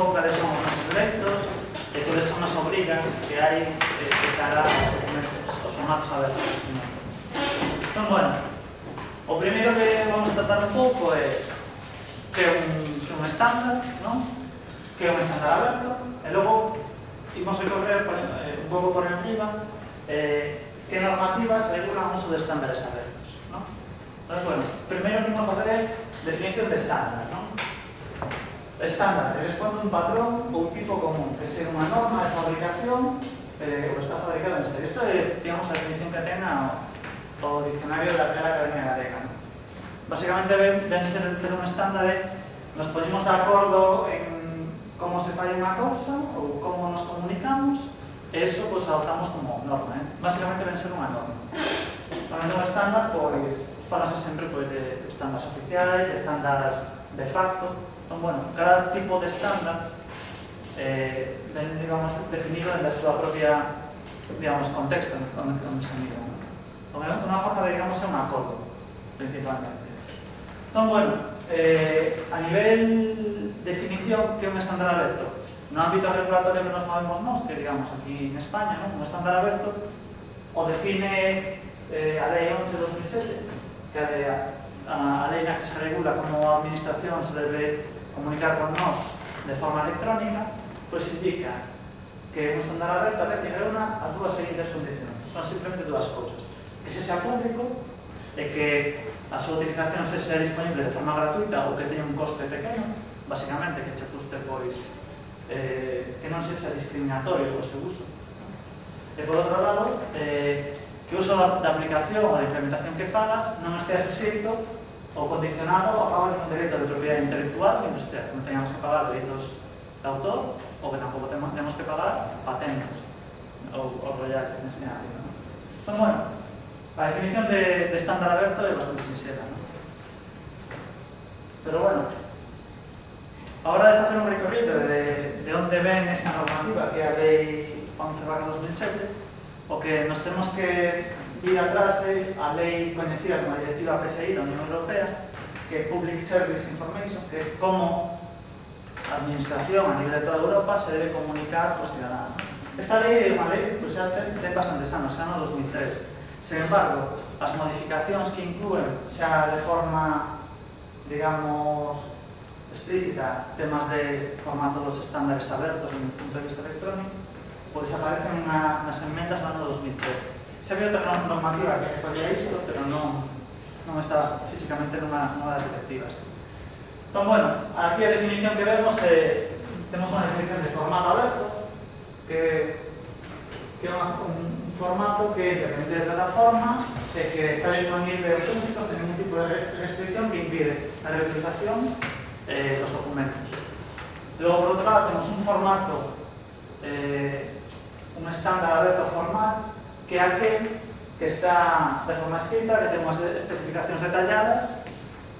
pouco cales son os proxectos e cales son as obrigas que hai de, de cara aos formatos abertos. Entón, bueno, o primeiro que vamos a tratar un pouco é que é un, que un estándar, non? que é un estándar aberto, e logo imos a correr eh, un pouco por encima eh, que normativas regulan o uso de estándares abertos. Non? Entón, bueno, primeiro que imos facer é definición de estándar. Non? Estándar, responde un patrón ou tipo común, que ser unha norma de fabricación eh, ou está fabricado en serie. Isto é, digamos, a definición que ten ao, o diccionario da Real Academia Galega. ¿no? Básicamente, ven, ven ser ter un estándar nos ponemos de acordo en como se fai unha cousa ou como nos comunicamos, e eso pues, adoptamos como norma. Eh? Basicamente, ven ser unha norma. Para un estándar, pois, falase sempre pois, de estándares oficiais, de estándares de facto, bueno, cada tipo de estándar eh, digamos, definido en súa propia, digamos, contexto onde, onde se mira. ¿no? Unha forma de, digamos, un acordo, principalmente. Entón, bueno, eh, a nivel definición, que é un estándar aberto? No ámbito regulatorio que nos movemos nós, que digamos aquí en España, ¿no? un estándar aberto, o define eh, a Lei 11 de 2007, que a lei na que se regula como a administración se debe comunicar con nós de forma electrónica, pois indica que un estándar aberto debe tener unha as dúas seguintes condicións. Son simplemente dúas cousas. Que se sea público e que a súa utilización se sea disponible de forma gratuita ou que teña un coste pequeno, basicamente que che custe pois eh, que non se sea discriminatorio o seu uso. E por outro lado, eh, que o uso da, da aplicación ou da implementación que fagas non estea suxeito o condicionado a pagar un dereitos de propiedade intelectual que industrial, que non teñamos que pagar dereitos de autor ou que tampouco temos que pagar patentes ou, ou royalties neste ámbito. ¿no? Entón, bueno, a definición de, de estándar aberto é bastante sincera. ¿no? Pero bueno, a hora de facer un recorrido de, de onde ven esta normativa que é a Lei 11 2007, o que nos temos que ir atrás a lei coñecida como a Directiva PSI da Unión Europea que é Public Service Information que é como a administración a nivel de toda Europa se debe comunicar cos cidadanos. Esta lei é unha lei que pues, xa ten, ten bastantes anos, xa no 2003. Sen embargo, as modificacións que incluen xa de forma, digamos, explícita temas de formato dos estándares abertos en punto de vista electrónico, pois aparecen na, nas enmendas do ano 2013. Sabía otra normativa que podía esto, pero no, no estaba físicamente en una, una de las directivas. Entonces, bueno, aquí la definición que vemos, eh, tenemos una definición de formato abierto, que, es un, formato que depende de la plataforma, eh, que está disponible a los públicos sin ningún tipo de restricción que impide la reutilización de los documentos. Luego, por otro lado, tenemos un formato, eh, un estándar abierto formal, que aquel que está de forma escrita, que ten unhas especificacións detalladas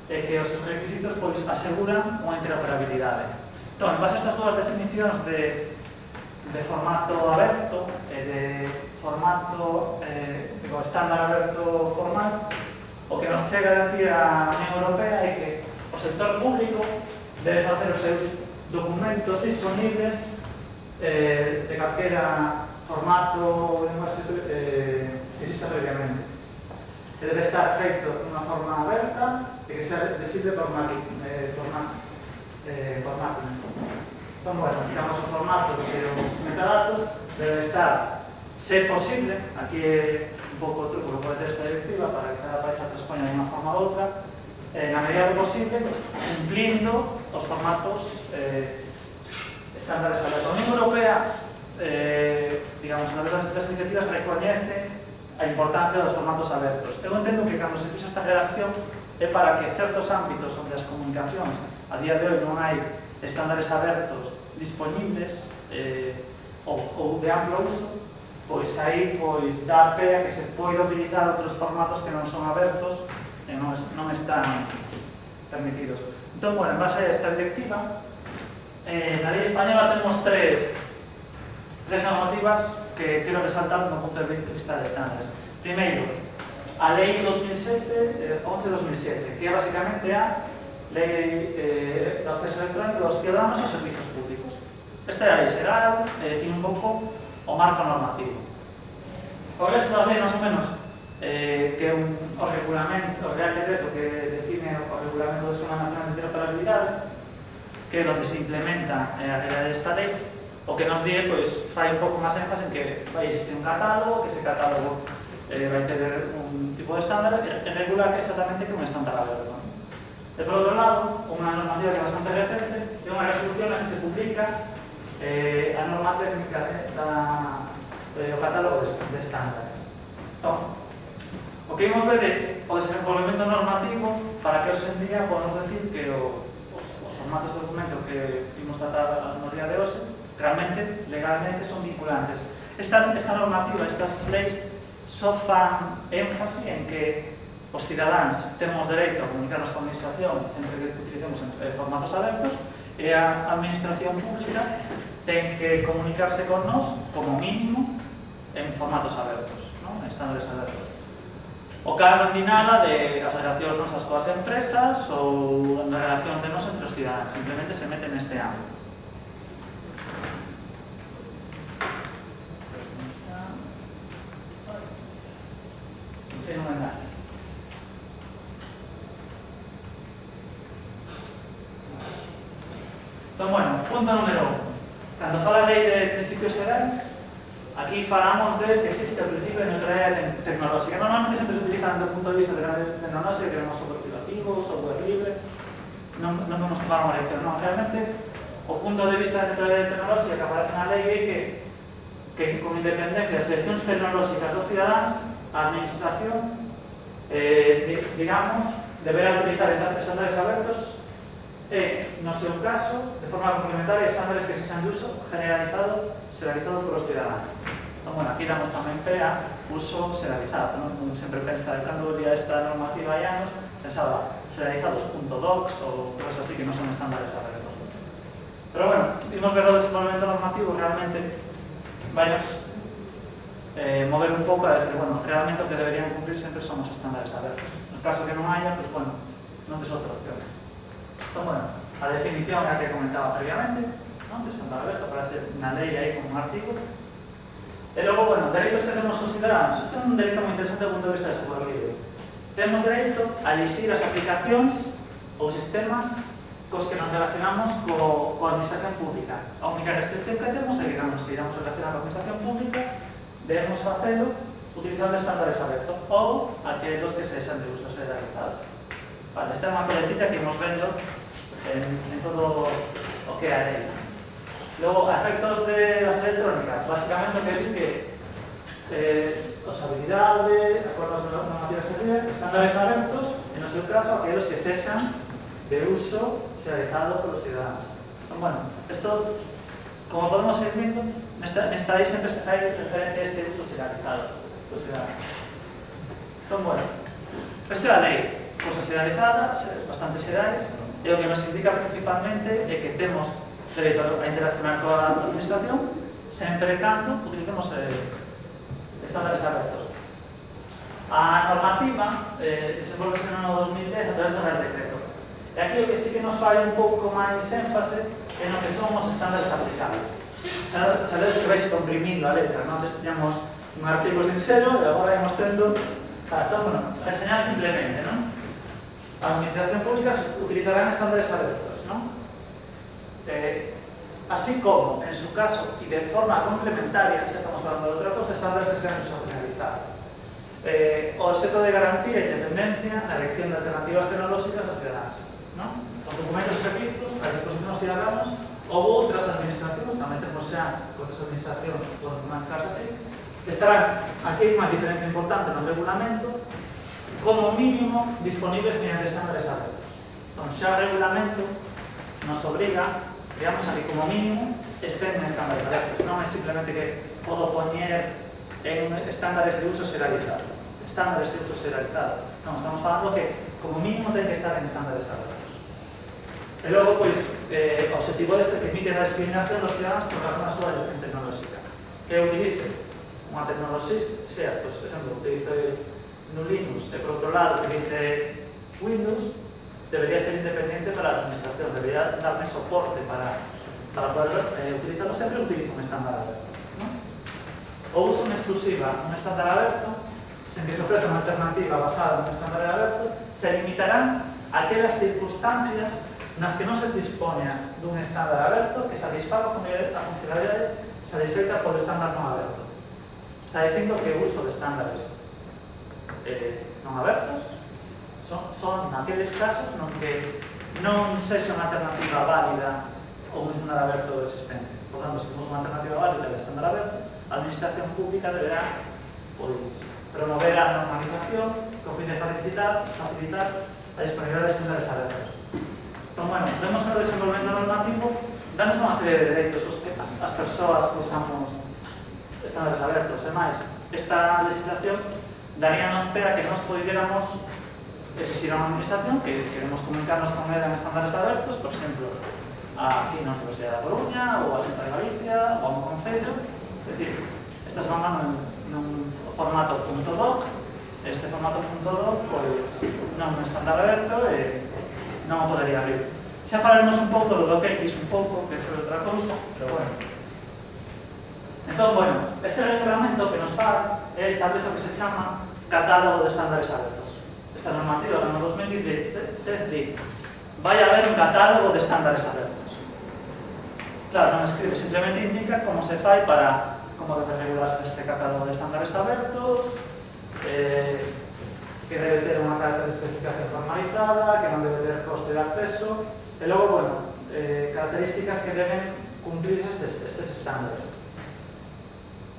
e que os seus requisitos pois, aseguran unha interoperabilidade. Entón, en base a estas dúas definicións de, de formato aberto e de formato eh, digo, estándar aberto formal, o que nos chega a decir a Unión Europea é que o sector público debe facer os seus documentos disponibles eh, de calquera formato ou linguaxe eh, exista previamente. Que debe estar feito unha forma aberta e que sea visible por, eh, por, eh, por máquinas. Entón, bueno, digamos o formato e os metadatos debe estar, se posible, aquí é un pouco o truco que pode ter esta directiva para que cada país a transpoña de unha forma ou outra, eh, na medida do posible, cumplindo os formatos eh, estándares da Unión Europea eh, digamos, na das, das iniciativas recoñece a importancia dos formatos abertos. Eu entendo que cando se fixa esta redacción é para que certos ámbitos onde as comunicacións a día de hoy non hai estándares abertos disponibles eh, ou, ou de amplo uso, pois aí pois dá pé a que se poida utilizar outros formatos que non son abertos e non, non están permitidos. Entón, bueno, en base a esta directiva, eh, na lei española temos tres tres normativas que quero resaltar no punto de vista de estándares. Primeiro, a Lei 2007, eh, 11-2007, que é basicamente a Lei eh, de acceso electrónico dos ciudadanos aos servizos públicos. Esta é a lei xeral, eh, define un pouco o marco normativo. O resto das leis, máis ou menos, eh, que un, o regulamento, o Real Decreto que define o regulamento do Sistema Nacional de Interoperabilidade, que é onde se implementa eh, a realidade desta lei, o que nos die, pois, fai un pouco máis énfase en que vai existir un catálogo, que ese catálogo eh, vai ter un tipo de estándar e regula que exactamente que un estándar aberto. E por outro lado, unha normativa que é bastante recente é unha resolución na que se publica eh, a norma técnica de, da, de, o catálogo de, de estándares. Entón, o que imos ver é o desenvolvemento normativo para que hoxe en día podamos decir que o, os, os formatos de documento que imos tratar realmente legalmente son vinculantes. Esta, esta normativa, estas leis, só fan énfase en que os cidadáns temos dereito a comunicarnos con a administración sempre que utilicemos eh, formatos abertos e a administración pública ten que comunicarse con nós como mínimo en formatos abertos, non? en estándares abertos. O cal non di nada de as relacións nosas coas empresas ou na relación de nos entre os cidadáns, simplemente se mete neste ámbito. aquí falamos de que existe o principio de neutralidade tecnolóxica. Normalmente sempre se utilizan desde o punto de vista de tecnolóxica, que queremos software privativo, software libre, non, non vamos tomar unha lección, non, realmente o punto de vista da neutralidade tecnolóxica que aparece na lei é que, que con independencia das eleccións tecnolóxicas dos cidadáns, a administración, eh, digamos, deberá utilizar estándares abertos e, eh, no seu caso, de forma complementaria, estándares que se sean de uso generalizado, generalizado polos cidadáns. Bueno, aquí damos tamén pé a uso serializado, non? Sempre pensa, cando día esta normativa hai anos, pensaba serializados.docs ou cosas así que non son estándares abertos. Pero bueno, vimos ver o desenvolvemento normativo realmente vainos eh, mover un pouco a decir, bueno, realmente o que deberían cumplir sempre son os estándares abertos. No caso que non haya, pues bueno, non tes outra opción. Entón, bueno, a definición é a que comentaba previamente, non? de Santa Alberto, aparece na lei aí como un artigo. E logo, bueno, dereitos que temos considerados. Este é un dereito moi interesante do punto de vista de software libre. Temos dereito a elixir as aplicacións ou sistemas cos que nos relacionamos co, coa administración pública. A única restricción que temos é que cando nos queiramos relacionar coa administración pública debemos facelo utilizando estándares abertos ou aqueles que se desan de uso generalizado. Vale, esta é unha coletita que imos vendo en, en todo o que é a lei. Luego, a efectos de las electrónicas, básicamente que decir que eh, las habilidades, acuerdos de normativas especiales, estándares abiertos, en nuestro caso, aquellos que cesan de uso realizado por los ciudadanos. Bueno, esto, como podemos ir viendo, en esta, ley siempre se trae referencias de uso serializado por los ciudadanos. Entonces, bueno, esto es la ley, cosa serializada, bastante seriales, y lo que nos indica principalmente es que tenemos dereito a interaccionar coa administración sempre cando utilicemos eh, estándares abertos. A normativa eh, desenvolvese no ano 2010 a través do Real Decreto. E aquí o que sí que nos fai un pouco máis énfase é no que son os estándares aplicables. Sabedes que vais comprimindo a letra, non? Antes teníamos un artigo sincero e agora íamos tendo... para entón, bueno, enseñar simplemente, non? As administración públicas utilizarán estándares abertos, non? eh, así como, en su caso, y de forma complementaria, ya estamos falando de outra cosa, estándares que sean socializados. Eh, o seto de garantía e independencia na elección de alternativas tecnolóxicas das cidadáns. ¿no? Os documentos e servizos a disposición dos cidadáns ou outras administracións, tamén temos xa outras administracións con unha casa así, estarán, aquí hai unha diferencia importante no regulamento, como mínimo disponibles mediante estándares abertos. Entón, xa o regulamento nos obriga veamos aquí como mínimo, estén en estándares de datos. Non é simplemente que podo poñer en estándares de uso serializado. Estándares de uso serializado. Non, estamos falando que como mínimo ten que estar en estándares de datos. E logo, pois, eh, o objetivo este permite a discriminación dos ciudadanos por razón da súa elección tecnolóxica. Que utilice unha tecnoloxía, sea, pois, por exemplo, utilice no Linux e por outro lado utilice Windows, debería ser independiente para la administración, debería darme soporte para, para poder eh, utilizarlo. Siempre utilizo un estándar abierto. ¿no? O uso en exclusiva un estándar abierto, sen que se ofrece unha alternativa basada no estándar aberto, se limitarán aquelas circunstancias nas que non se dispoña dun estándar aberto que satisfaga a funcionalidade satisfeita polo estándar non aberto. Está dicindo que o uso de estándares eh, non abertos son, son naqueles casos non que non sexa unha alternativa válida ou un estándar aberto existente. Por tanto, se temos unha alternativa válida de estándar aberto, a administración pública deberá pois, promover a normalización con fin de facilitar, facilitar a disponibilidade de estándares abertos. Entón, bueno, vemos que o desenvolvemento normativo danos unha serie de dereitos os que as, as persoas que usamos estándares abertos. E máis, esta legislación daría nos pé a que nos poderamos existirá unha administración que queremos comunicarnos con ela en estándares abertos, por exemplo, aquí na Universidade da Coruña, ou a Xunta de Galicia, ou a un Concello, é dicir, estas van nun, nun formato doc, este formato doc, pois, non é un estándar aberto e non o podería abrir. Xa falaremos un pouco do DocX, un pouco, que é outra cousa, pero bueno. Entón, bueno, este regulamento que nos fala é establece o que se chama catálogo de estándares abertos esta normativa do ano 2010 di vai a haber un catálogo de estándares abertos. Claro, non escribe, simplemente indica como se fai para como debe regularse este catálogo de estándares abertos, eh, que debe ter unha carta de especificación formalizada, que non debe ter coste de acceso, e logo, bueno, eh, características que deben cumplir estes, estes estándares.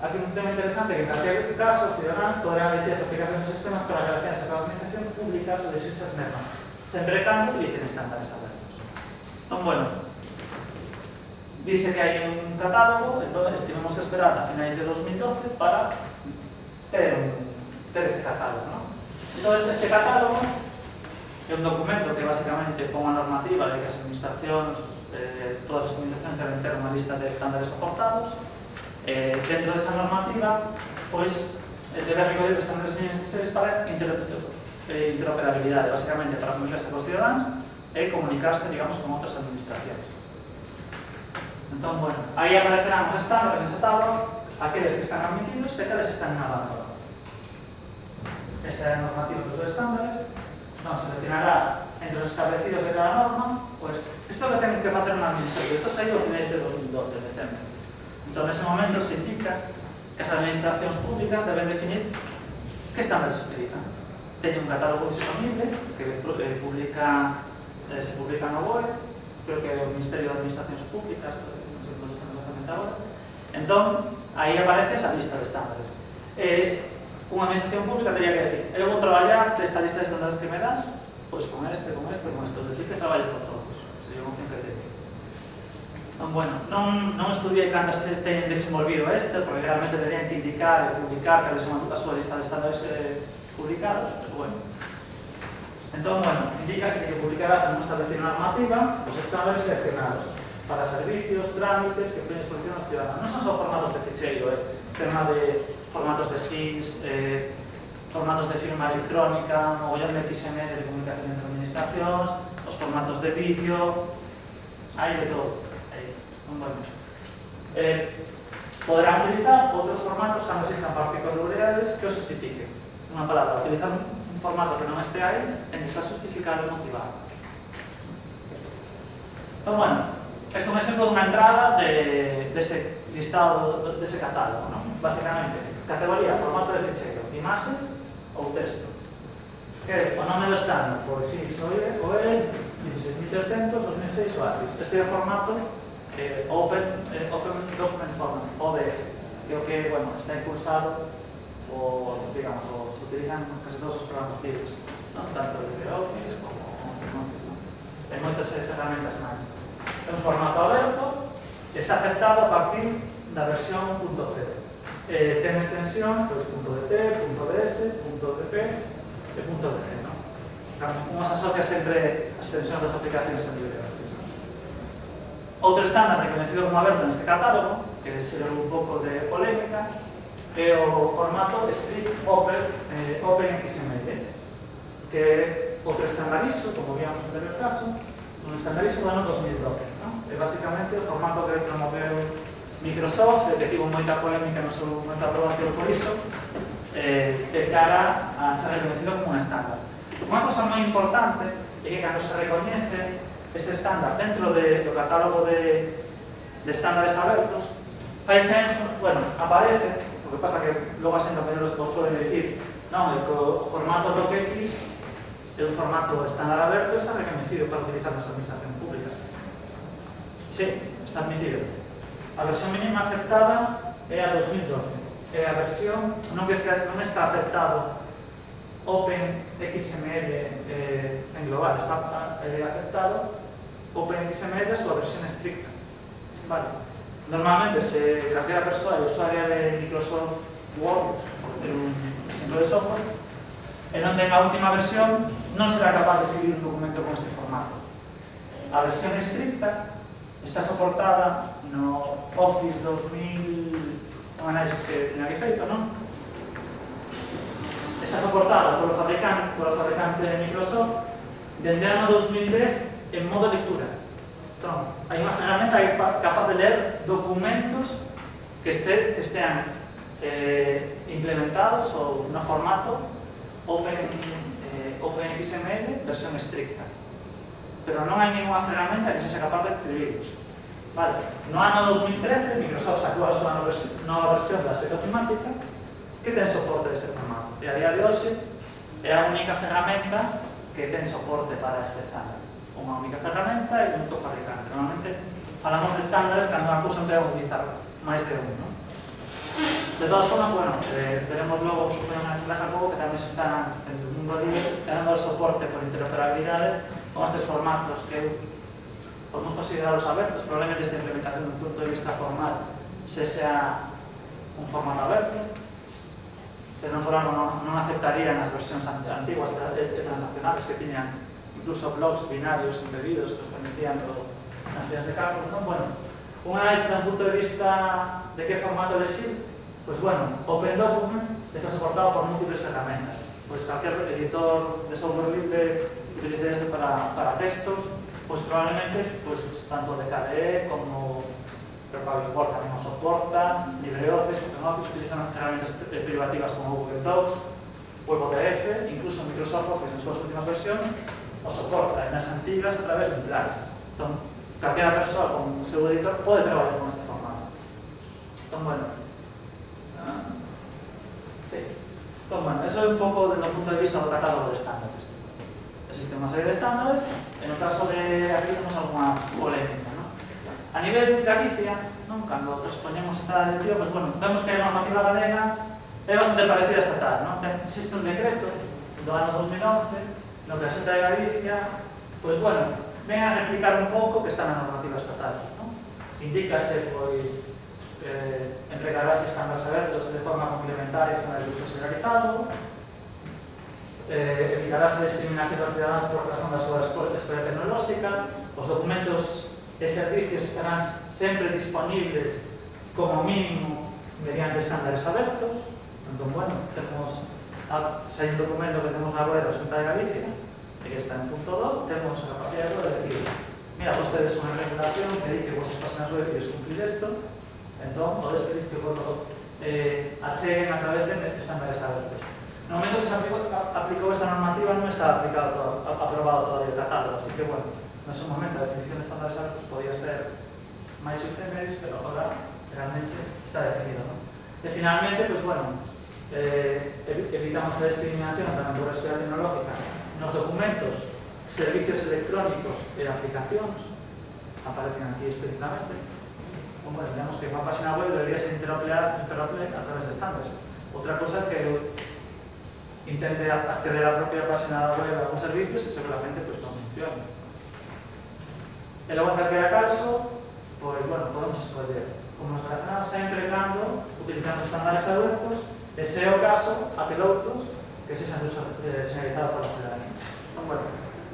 Aquí un tema interesante que plantea casos y demás, podrán ver si las aplicaciones de sistemas para relaciones con la administración pública sobre esas normas. Se entretan y utilicen estándares abiertos. Entonces, bueno, dice que hay un catálogo, entonces tenemos que esperar hasta finales de 2012 para tener, tener ese catálogo. ¿no? Entonces, este catálogo es un documento que básicamente ponga normativa de que las administraciones, eh, todas las administraciones deben tener una lista de estándares aportados, eh, dentro de esa normativa, pues debe recoger estándares necesarios para eh, interoperabilidad, básicamente para comunicarse con los ciudadanos y comunicarse, digamos, con otras administraciones. Entonces, bueno, ahí aparecerán los estándares en esa tabla, aquellos que están admitidos y aquellos que están en abandono. Esta es la normativa de los estándares. Nos seleccionará entre los establecidos de cada norma, pues esto lo tienen que hacer una administración. Esto se ha ido a finales de 2012, diciembre. Entón, nese momento se indica que as administracións públicas deben definir que estándares utilizan. Teñe un catálogo disponible que eh, publica, eh, se publica na web, creo que o Ministerio de Administracións Públicas, eh, non sei como se estamos exactamente agora. Entón, aí aparece esa lista de estándares. Eh, unha administración pública teria que decir, eu vou traballar desta lista de estándares que me das, pois con este, con este, con este, decir que traballo con todos. Sería unha opción que te Bueno, non, non estudiei se teñen desenvolvido este, porque realmente deberían que indicar e publicar cales son a súa lista de estándares eh, publicados, pero bueno. Entón, bueno, indícase que publicarás en nuestra establecido normativa os estándares seleccionados para servicios, trámites que ponen exposición aos ciudadanos. Non son só formatos de ficheiro, eh, tema de formatos de GIS, eh, formatos de firma electrónica, mogollón de XML de comunicación entre administracións, os formatos de vídeo, hai de todo Bueno. Eh, poderán utilizar outros formatos cando existan particularidades que os justifiquen. Unha palabra, utilizar un formato que non este aí en que está justificado e motivado. Entón, bueno, este é un exemplo dunha entrada de, dese de listado, dese de catálogo, non? Basicamente, categoría, formato de fichero, imaxes ou texto. Que o nome do estándar, pois, si, soe, oe, 16300, 2006 ou así. Este é o formato eh, Open, eh, Open Document Format, ODF, que o que bueno, está impulsado por, digamos, os utilizan case todos os programas libres, ¿no? tanto LibreOffice como OpenOffice. ¿no? Hai moitas ferramentas eh, máis. É un formato aberto que está aceptado a partir da versión .0. Eh, ten extensión, pois, pues, .dt, .ds, .dp e .dg. Non? Unhas asocia sempre as extensións das aplicacións en LibreOffice. Outro estándar reconhecido como aberto neste catálogo, que se un pouco de polémica, é o formato Strict Open, eh, open XML, que é outro estandarizo, como víamos no anterior caso, un estandarizo do ano 2012. No? É basicamente o formato que promoveu Microsoft, que tivo moita polémica no seu momento de aprobación por iso, eh, de cara a ser reconhecido como un estándar. Unha cosa moi importante é que cando se recoñece este estándar dentro de, do catálogo de, de estándares abertos, faise, bueno, aparece, o que pasa que logo a xente os pode dicir, non, o formato DocX é un formato estándar aberto, está reconhecido para utilizar nas administracións públicas. Sí, está admitido. A versión mínima aceptada é a 2012. É a versión non, que está, non está aceptado Open XML eh, en global, está eh, aceptado OpenXML su versión estricta. Vale. Normalmente se, calquera persoa é usuaria de Microsoft Word, por decir un exemplo de software, e non ten a última versión non será capaz de escribir un documento con este formato. A versión estricta está soportada no Office 2000, un análisis que tenía que feito, non? Está soportada polo fabricante, polo fabricante de Microsoft dende ano 2010 en modo lectura. Tron. Hai unha ferramenta capaz de ler documentos que, este, que estean eh, implementados ou no formato open, eh, OpenXML versión estricta. Pero non hai ninguna ferramenta que sexa capaz de escribirlos. Vale, no ano 2013 Microsoft sacou a súa nova versión da suite automática que ten soporte dese formato. E a día de hoxe é a única ferramenta que ten soporte para este estándar unha única ferramenta e un único fabricante. Normalmente falamos de estándares cando a cousa empea a utilizar máis de un. Non? De todas formas, bueno, eh, veremos logo, supoño na charla pouco que tamén se está en o mundo libre dando soporte por interoperabilidade con estes formatos que podemos considerarlos abertos, probablemente esta implementación dun punto de vista formal se sea un formato aberto, se non fora non, non aceptarían as versións antiguas e transaccionales que tiñan incluso blogs binarios embebidos que os permitían nas filas de cálculo. Non? Bueno, un análise desde un punto de vista de que formato elegir, pois pues bueno, Open Document está soportado por múltiples ferramentas. Pois pues cualquier editor de software libre utilice este para, para textos, pues probablemente, pois tanto de KDE como pero para Import tamén o soporta, LibreOffice, OpenOffice, utilizan herramientas privativas como Google Docs, WebOTF, incluso Microsoft Office en súas últimas versións, o soporta nas antigas a través dun plan. Entón, calquera persoa con o seu editor pode traballar con este formato. Entón, bueno, ah, sí. Entón, bueno, eso é un pouco dentro do punto de vista do catálogo de estándares. Existe unha serie de estándares, en o caso de aquí temos alguna polémica. ¿no? A nivel de Galicia, non? cando transponemos esta directiva, pues, bueno, vemos que a normativa galega é bastante parecida a estatal. Non? Existe un decreto do ano 2011 no que a xente de Galicia, pois bueno, ven a replicar un pouco que está na normativa estatal. Non? Indícase, pois, eh, entregarase estándares abertos de forma complementaria estándar de uso generalizado, eh, evitarase a discriminación dos cidadáns por razón da súa escola tecnolóxica, os documentos e servicios estarán sempre disponibles como mínimo mediante estándares abertos, entón, bueno, temos Ah, xa un documento que temos na web da Xunta de Galicia, e que está en punto 2, temos a capacidade de decir, mira, vostedes unha regulación que di que vos páxinas web queres cumplir isto, entón, podes pedir que vos eh, acheguen a través de estandarizados. No momento que se aplicou, aplicou esta normativa non estaba aplicado todo, aprobado todavía o catálogo, así que, bueno, no seu momento a definición de estandarizados pues, podía ser máis subtemeis, pero agora realmente está definido, non? E finalmente, pues, bueno, eh, evitamos a discriminación tamén por a esfera tecnológica nos documentos, servicios electrónicos e aplicacións aparecen aquí explícitamente. Bueno, digamos que unha página web debería ser interoperable a través de estándares. Outra cosa que intente acceder a la propia página web a algún servicio y seguramente pues, non funciona. E logo, en calquera caso, pois, bueno, podemos escoller como nos relacionamos sempre cando utilizamos estándares abertos e se é o caso, aquel outros que se xan eh, señalizado por la ciudadanía. Bueno,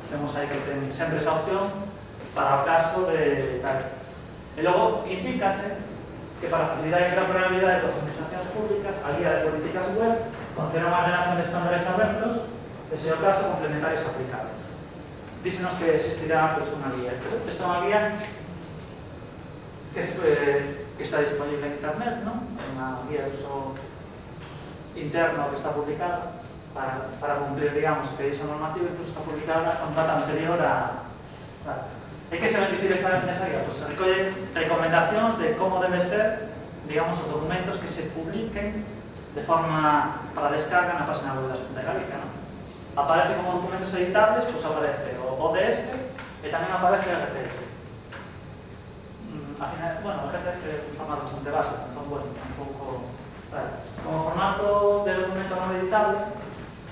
temos aí que ten sempre esa opción para caso de tal. E logo indícase que para facilitar a interoperabilidade das administracións públicas, a guía de políticas web contén unha relación de estándares abertos e caso complementarios aplicables. Dísenos que existirá pues, unha guía. Esta é unha guía que, es, eh, que está disponible en internet, ¿no? É unha guía de uso interno que está publicada para, para cumplir, digamos, que esa normativa que está publicada con data anterior a... Vale. E que se beneficia esa, esa guía? Pois se recollen recomendacións de como debe ser, digamos, os documentos que se publiquen de forma para descarga na página web da Xunta Galega, ¿no? Aparece como documentos editables, pois pues aparece o ODF e tamén aparece o RTF. Mm, al final, bueno, o RTF é un formato bastante básico, entón, bueno, un pouco Vale. Como formato de documento non editable,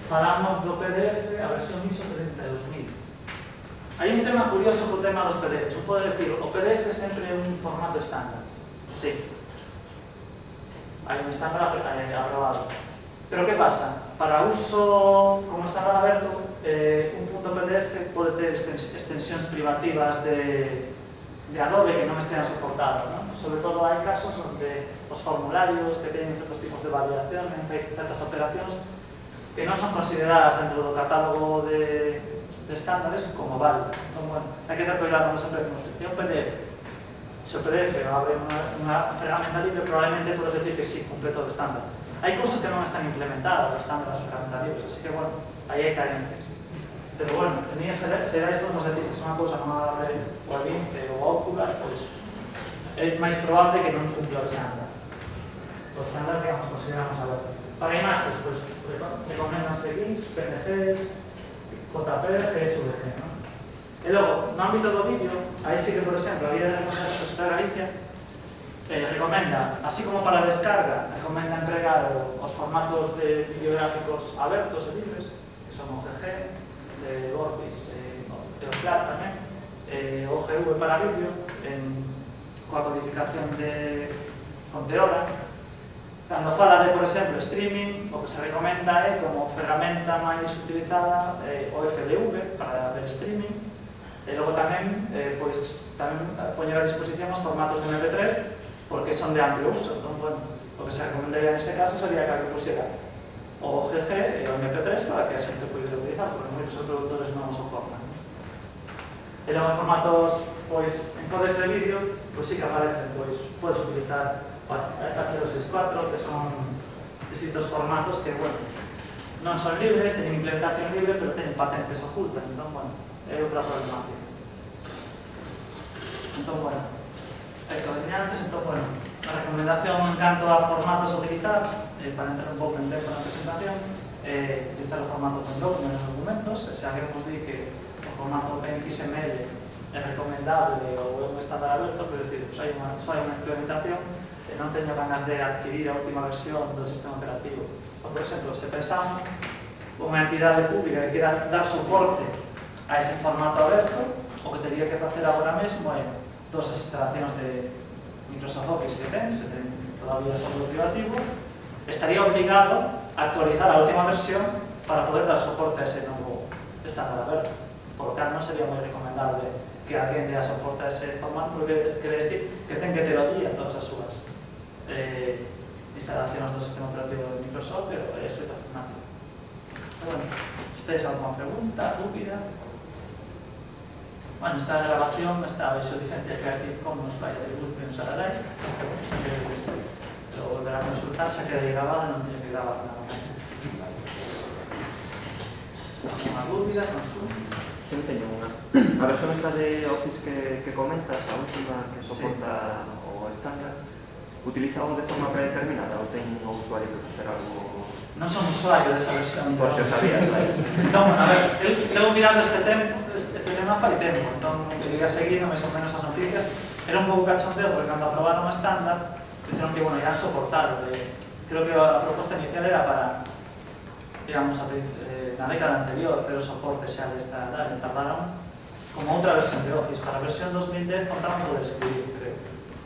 falamos do PDF a versión ISO 32000. Hai un tema curioso co tema dos PDFs. Un pode decir, o PDF sempre é un formato estándar. Sí. Hai un estándar eh, aprobado. Pero que pasa? Para uso como estándar aberto, eh, un punto PDF pode ter extensións privativas de de Adobe que non estean soportados. ¿no? Sobre todo hai casos onde os formularios que teñen outros tipos de validación, en certas operacións que non son consideradas dentro do catálogo de, de estándares como válidas. Entón, bueno, hai que ter cuidado con esa decimos, é un PDF. Se o PDF abre unha, unha ferramenta libre, probablemente podes decir que sí, cumple todo o estándar. Hai cousas que non están implementadas os estándares ferramentas libres, así que, bueno, aí hai carencias. Pero bueno, en ellas será isto, vamos a decir, que se unha cousa non agradable ao ambiente ou a ocular, pois é máis probable que non cumpla o estándar. O estándar que nos consideramos agora. Para imaxes, pois, recomendanse seguir, PNGs, JPG, SVG, non? E logo, no ámbito do vídeo, aí sí que, por exemplo, a Guía de Recomendacións de Galicia eh, recomenda, así como para descarga, recomenda entregar os formatos de videográficos abertos, etc eh, Gorpis eh, e o CLAT tamén, eh, o eh, eh, GV para vídeo, en, coa codificación de Conteora. Cando fala de, por exemplo, streaming, o que se recomenda é como ferramenta máis utilizada eh, o FDV para ver streaming, e logo tamén, eh, pois, tamén poñer a disposición os formatos de MP3 porque son de amplio uso, entón, bueno, o que se recomendaría neste caso sería que alguén pusiera o GG e o MP3 para que a xente pudera utilizar, porque moitos produtores non os soportan. E logo en formatos, pois, en códex de vídeo, pois sí que aparecen, pois, podes utilizar H264, que son distintos formatos que, bueno, non son libres, teñen implementación libre, pero teñen patentes ocultas, entón, bueno, é outra problemática. Entón, bueno, isto venía antes, entón, bueno, a recomendación en canto a formatos a utilizar, eh, para entrar un pouco en tempo na presentación, eh, utilizar o formato OpenDoc nos documentos, e xa que vos di que o formato OpenXML é recomendable ou é un estándar aberto, pero decir, pues, hai unha, só hai unha implementación, e non teño ganas de adquirir a última versión do sistema operativo. Ou, por exemplo, se pensamos unha entidade pública que queira dar soporte a ese formato aberto, o que teria que facer agora mesmo é todas as instalacións de incluso enfoques que ten, se ten todavía software privativo, estaría obligado a actualizar a última versión para poder dar soporte a ese novo estándar aberto. Por lo tanto, non sería moi recomendable que alguén dea soporte a ese formato, porque quere decir que ten que ter o día todas as súas eh, instalacións do sistema operativo de Microsoft, pero é eh, suite Fernando. Bueno, se tedes alguma pregunta, dúbida, Bueno, esta grabación está baixo licencia Creative Commons by Attribution Shararai, que bueno, xa que lo volverá a consultar, se queda grabada, non tiene que grabar nada máis. Alguna dúbida, consulta? Sí, teño unha. A versión esta de Office que, que comentas, a última que soporta sí. o estándar, utilizado de forma predeterminada ou ten o usuario que facer algo... Non son usuario desa versión. Por se o sabías, vai. Entón, a ver, eu tengo mirando este tempo, tema fai tempo, entón, eu iba seguindo máis ou menos as noticias, era un pouco cachondeo, porque cando aprobaron o estándar, dixeron que, bueno, iban soportar, eh, creo que a proposta inicial era para, digamos, a, eh, na década anterior, pero o soporte xa desta edad, tardaron como outra versión de Office. Para a versión 2010 contaban poder escribir, creo,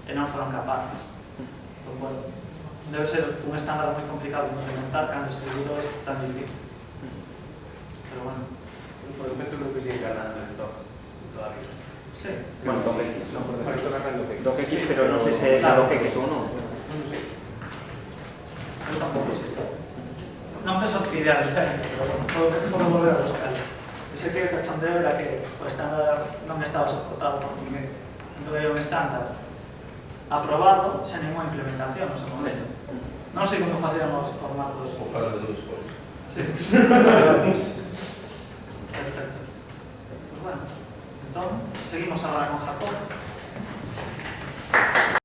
e non foron capaces. Entón, bueno, debe ser un estándar moi complicado de implementar cando escribir é tan difícil. Pero bueno, por defecto creo que sigue cargando el doc todavía. Sí. Bueno, DocX. No, por defecto gana el DocX. X, pero no sé si es la DocX o no. No sé. Yo tampoco sé. Non me sorprendería, pero bueno, volver a buscar. Ese que cachondeo era que o estándar non estaba soportado por ninguén. Entón era un estándar aprobado sen ninguna implementación no seu momento. Non sei como facían os formatos. O para de los Sí. seguimos agora con Jacob.